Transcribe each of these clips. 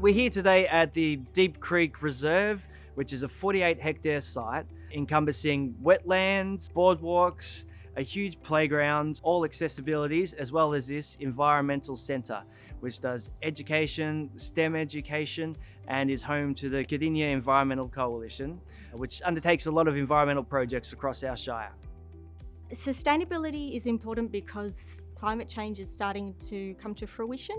We're here today at the Deep Creek Reserve, which is a 48 hectare site encompassing wetlands, boardwalks, a huge playground, all accessibilities, as well as this environmental centre, which does education, STEM education, and is home to the Cardinia Environmental Coalition, which undertakes a lot of environmental projects across our Shire. Sustainability is important because climate change is starting to come to fruition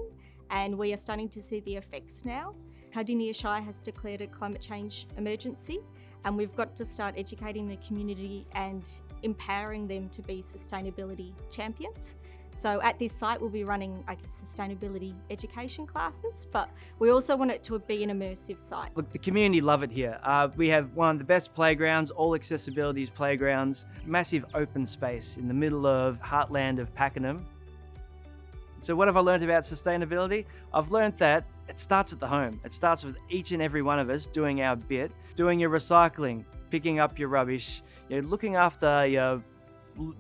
and we are starting to see the effects now. Cardinia Shire has declared a climate change emergency and we've got to start educating the community and empowering them to be sustainability champions. So at this site we'll be running I guess, sustainability education classes, but we also want it to be an immersive site. Look, the community love it here. Uh, we have one of the best playgrounds, all accessibilities playgrounds, massive open space in the middle of heartland of Pakenham. So what have I learned about sustainability? I've learned that it starts at the home. It starts with each and every one of us doing our bit, doing your recycling, picking up your rubbish, you know, looking after your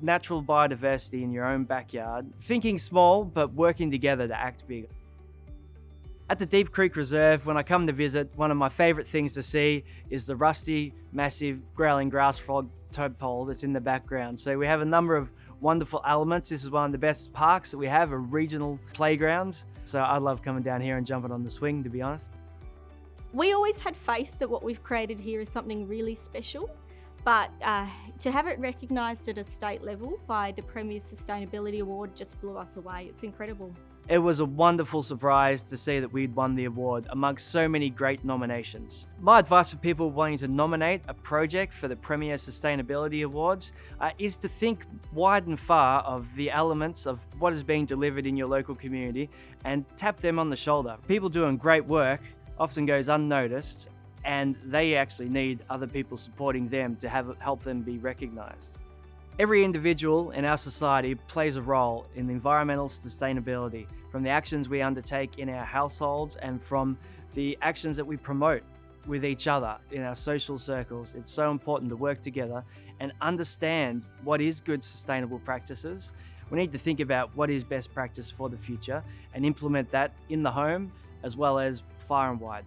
natural biodiversity in your own backyard, thinking small but working together to act big. At the Deep Creek Reserve, when I come to visit, one of my favourite things to see is the rusty, massive growling grass frog tadpole that's in the background. So we have a number of wonderful elements. This is one of the best parks that we have, a regional playgrounds. So I love coming down here and jumping on the swing, to be honest. We always had faith that what we've created here is something really special but uh, to have it recognised at a state level by the Premier Sustainability Award just blew us away. It's incredible. It was a wonderful surprise to see that we'd won the award amongst so many great nominations. My advice for people wanting to nominate a project for the Premier Sustainability Awards uh, is to think wide and far of the elements of what is being delivered in your local community and tap them on the shoulder. People doing great work often goes unnoticed and they actually need other people supporting them to have help them be recognized. Every individual in our society plays a role in environmental sustainability from the actions we undertake in our households and from the actions that we promote with each other in our social circles. It's so important to work together and understand what is good sustainable practices. We need to think about what is best practice for the future and implement that in the home as well as far and wide.